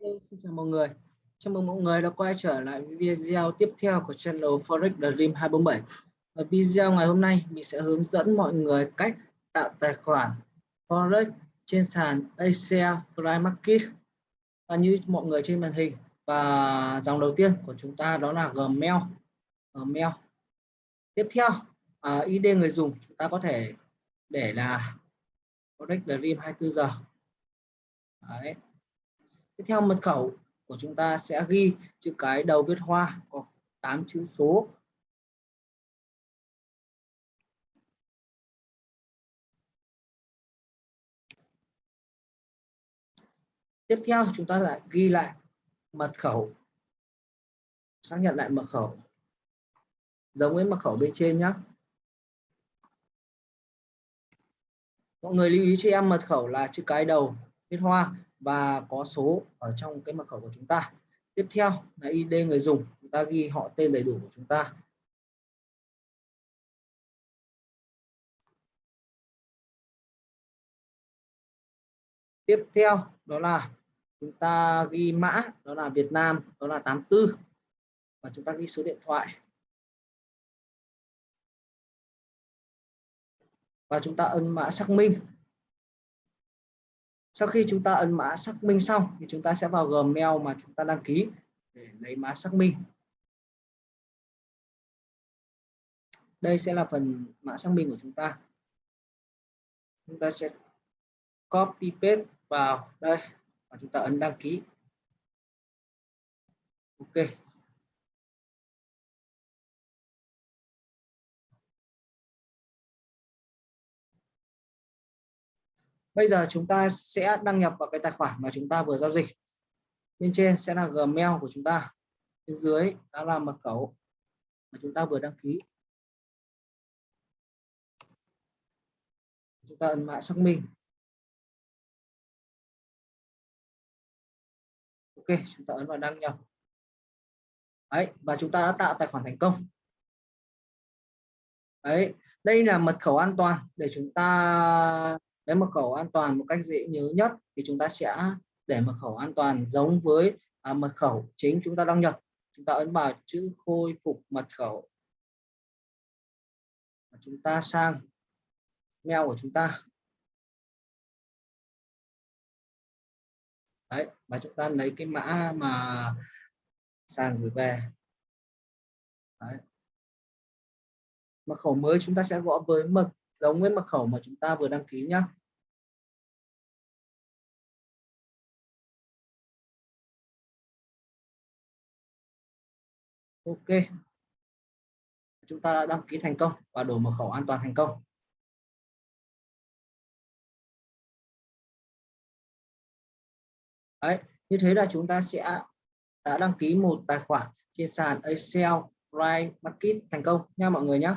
Xin chào mọi người. Chào mừng mọi người đã quay trở lại video tiếp theo của channel Forex Dream 247. Ở video ngày hôm nay mình sẽ hướng dẫn mọi người cách tạo tài khoản Forex trên sàn Asia Prime Market. Và như mọi người trên màn hình và dòng đầu tiên của chúng ta đó là Gmail. Gmail. Tiếp theo à, ID người dùng chúng ta có thể để là Forex Dream 24 giờ. Đấy tiếp theo mật khẩu của chúng ta sẽ ghi chữ cái đầu viết hoa, có 8 chữ số. Tiếp theo chúng ta lại ghi lại mật khẩu, xác nhận lại mật khẩu. Giống với mật khẩu bên trên nhé mọi người lưu ý cho em mật khẩu là chữ cái đầu viết hoa và có số ở trong cái mật khẩu của chúng ta. Tiếp theo là ID người dùng, chúng ta ghi họ tên đầy đủ của chúng ta. Tiếp theo đó là chúng ta ghi mã, đó là Việt Nam, đó là 84 và chúng ta ghi số điện thoại. Và chúng ta ấn mã xác minh sau khi chúng ta ấn mã xác minh xong thì chúng ta sẽ vào Gmail mà chúng ta đăng ký để lấy mã xác minh. Đây sẽ là phần mã xác minh của chúng ta. Chúng ta sẽ copy paste vào đây và chúng ta ấn đăng ký. Ok bây giờ chúng ta sẽ đăng nhập vào cái tài khoản mà chúng ta vừa giao dịch. Bên trên sẽ là gmail của chúng ta. Bên dưới đó là mật khẩu mà chúng ta vừa đăng ký. Chúng ta ấn mã xác minh. Ok, chúng ta ấn vào đăng nhập. Đấy, và chúng ta đã tạo tài khoản thành công. Đấy, đây là mật khẩu an toàn để chúng ta cái mật khẩu an toàn một cách dễ nhớ nhất thì chúng ta sẽ để mật khẩu an toàn giống với à, mật khẩu chính chúng ta đăng nhập. Chúng ta ấn vào chữ khôi phục mật khẩu. Và chúng ta sang mail của chúng ta. Đấy và chúng ta lấy cái mã mà sàn gửi về. Đấy. mật khẩu mới chúng ta sẽ gõ với mật giống với mật khẩu mà chúng ta vừa đăng ký nhé ok. Chúng ta đã đăng ký thành công và đổi mật khẩu an toàn thành công. Đấy, như thế là chúng ta sẽ đã đăng ký một tài khoản trên sàn Excel Prime Market thành công nha mọi người nhé